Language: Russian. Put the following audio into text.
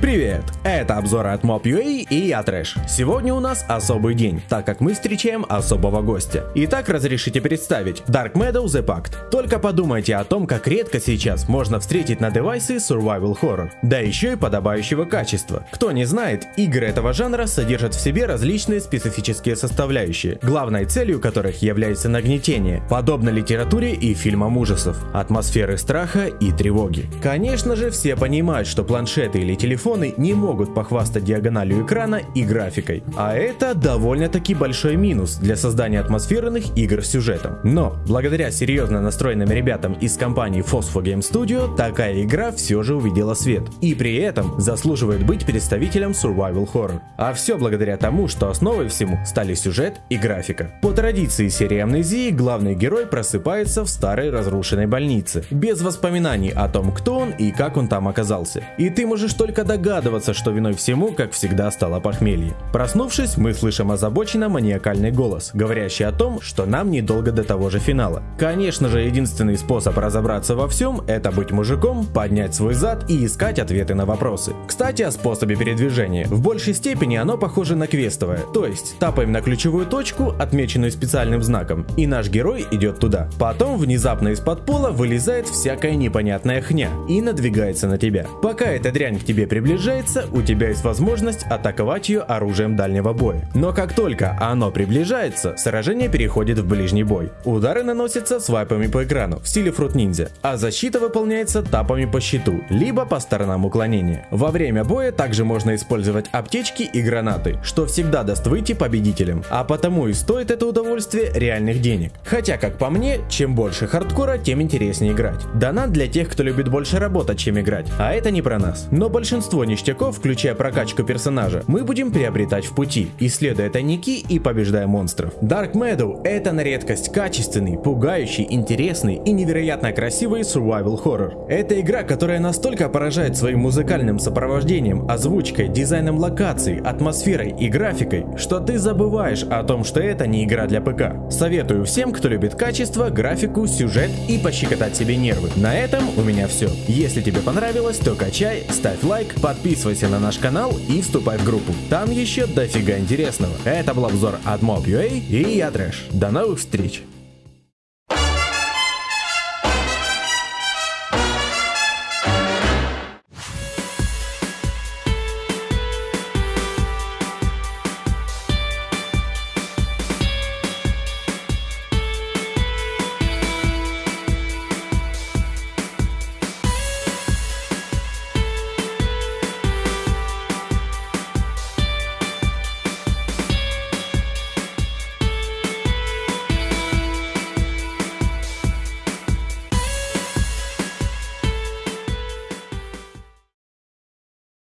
Привет! Это обзор от Mob.ua и я Трэш. Сегодня у нас особый день, так как мы встречаем особого гостя. Итак, разрешите представить Dark Meadow The Pact. Только подумайте о том, как редко сейчас можно встретить на девайсы Survival Horror. Да еще и подобающего качества. Кто не знает, игры этого жанра содержат в себе различные специфические составляющие, главной целью которых является нагнетение, подобно литературе и фильмам ужасов, атмосферы страха и тревоги. Конечно же, все понимают, что планшеты или телефоны телефоны не могут похвастать диагональю экрана и графикой. А это довольно-таки большой минус для создания атмосферных игр с сюжетом. Но, благодаря серьезно настроенным ребятам из компании Phosphor Game Studio, такая игра все же увидела свет. И при этом заслуживает быть представителем Survival Horror. А все благодаря тому, что основой всему стали сюжет и графика. По традиции серии Амнезии главный герой просыпается в старой разрушенной больнице, без воспоминаний о том, кто он и как он там оказался. И ты можешь только догадываться, догадываться, что виной всему, как всегда, стало похмелье. Проснувшись, мы слышим озабоченно маниакальный голос, говорящий о том, что нам недолго до того же финала. Конечно же, единственный способ разобраться во всем – это быть мужиком, поднять свой зад и искать ответы на вопросы. Кстати, о способе передвижения. В большей степени оно похоже на квестовое, то есть тапаем на ключевую точку, отмеченную специальным знаком, и наш герой идет туда. Потом внезапно из-под пола вылезает всякая непонятная хня и надвигается на тебя. Пока эта дрянь к тебе приближается, приближается, у тебя есть возможность атаковать ее оружием дальнего боя. Но как только оно приближается, сражение переходит в ближний бой. Удары наносятся свайпами по экрану в стиле Fruit Ninja, а защита выполняется тапами по щиту, либо по сторонам уклонения. Во время боя также можно использовать аптечки и гранаты, что всегда даст выйти победителем, а потому и стоит это удовольствие реальных денег. Хотя, как по мне, чем больше хардкора, тем интереснее играть. Донат для тех, кто любит больше работать, чем играть, а это не про нас. Но большинство большинство ништяков, включая прокачку персонажа, мы будем приобретать в пути, исследуя тайники и побеждая монстров. Dark Meadow — это на редкость качественный, пугающий, интересный и невероятно красивый survival horror. Это игра, которая настолько поражает своим музыкальным сопровождением, озвучкой, дизайном локаций, атмосферой и графикой, что ты забываешь о том, что это не игра для ПК. Советую всем, кто любит качество, графику, сюжет и пощекотать себе нервы. На этом у меня все. Если тебе понравилось, то качай, ставь лайк, подписывайся на наш канал и вступай в группу. Там еще дофига интересного. Это был обзор от Mob.ua и я Трэш. До новых встреч!